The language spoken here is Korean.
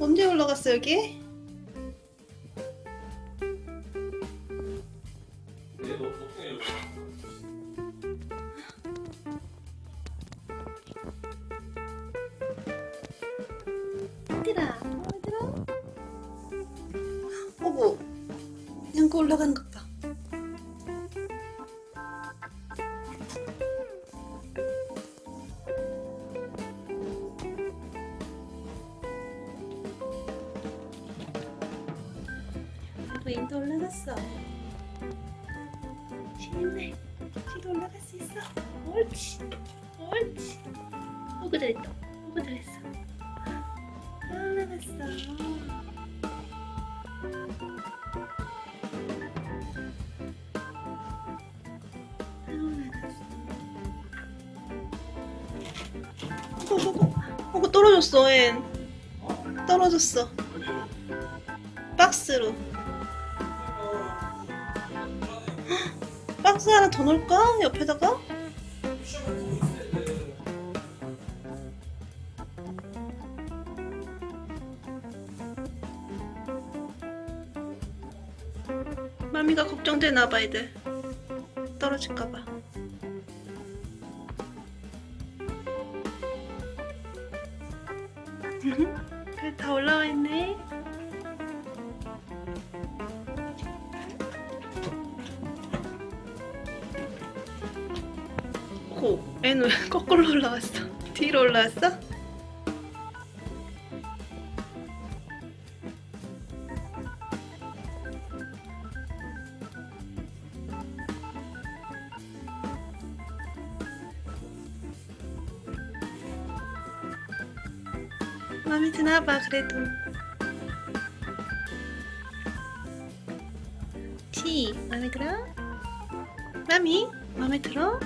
언제 올라갔어 여기? 보통 이렇게 얘들아 얘들아 어구 양거 올라가는 것 봐. 레인도 올라갔어. 시인네, 시도 올라갈 수 있어. 옳지, 옳지. 오구 잘했다. 오구 잘했어. 올라갔어. 어구, 어구 떨어졌어, 앤. 떨어졌어. 박스로. 박스 하나 더 넣을까? 옆에다가? 마미가 걱정되나봐 애들 떨어질까봐 그래 다 올라와 있네 고 애는 왜 거꾸로 올라왔어 뒤로 올라왔어? 마음에 드나봐 그래도 치 마음에 들어? 마미 마음에 들어?